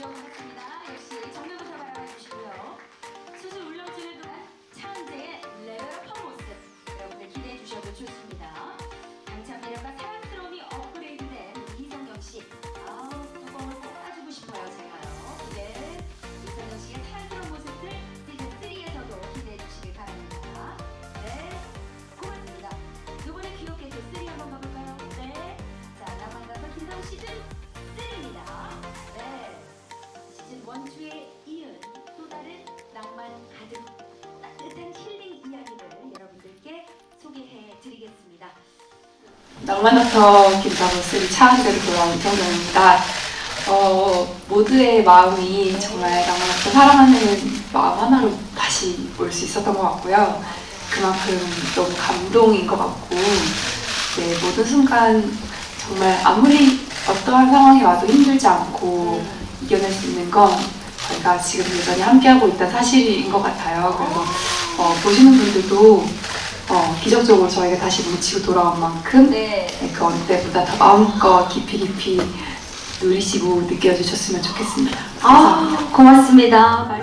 주어보겠습니다. 역시 시즌 1, 2에 이은 또 다른 낭만 가득 따뜻한 힐링 이야기를 여러분들께 소개해 드리겠습니다. 낭만닥터 김다로스 차한대로 돌아온 이성경입니다. 어, 모두의 마음이 정말 낭만닥터 사랑하는 마음 하나로 다시 올 수 있었던 것 같고요. 그만큼 너무 감동인 것 같고, 네, 모든 순간 정말 아무리 어떠한 상황이 와도 힘들지 않고 이겨낼 수 있는 건 저희가 지금 여전히 함께하고 있다는 사실인 것 같아요. 그래서 어, 보시는 분들도 어, 기적적으로 저희가 다시 뭉치고 돌아온 만큼 네. 네, 그 어느 때보다 더 마음껏 깊이 깊이 누리시고 느껴주셨으면 좋겠습니다. 아, 고맙습니다.